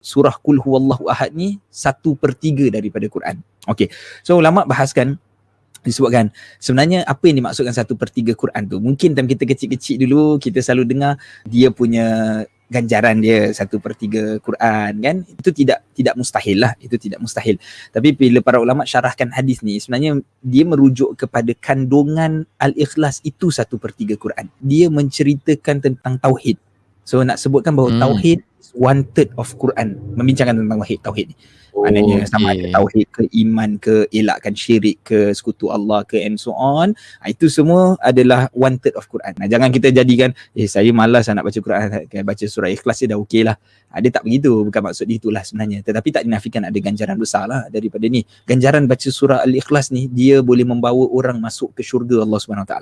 surah kul huwallahu ahad ni satu per tiga daripada Quran. Okay. So ulama bahaskan disebutkan sebenarnya apa yang dimaksudkan satu per tiga Quran tu? Mungkin time kita kecil-kecil dulu kita selalu dengar dia punya ganjaran dia satu per tiga Quran kan? Itu tidak tidak mustahil lah. Itu tidak mustahil. Tapi bila para ulama syarahkan hadis ni sebenarnya dia merujuk kepada kandungan al-ikhlas itu satu per tiga Quran. Dia menceritakan tentang tauhid so nak sebutkan bahawa hmm. tauhid one third of Quran membincangkan tentang tauhid tauhid ni Oh, Maknanya sama ada tauhid ke iman ke elakkan syirik ke sekutu Allah ke and so on. Ha, itu semua adalah one third of Quran. Nah, jangan kita jadikan eh saya malas nak baca Quran baca surah ikhlas je dah okey lah. Ha, dia tak begitu. Bukan maksud dia itulah sebenarnya. Tetapi tak dinafikan ada ganjaran besar lah daripada ni. Ganjaran baca surah Al-Ikhlas ni dia boleh membawa orang masuk ke syurga Allah SWT.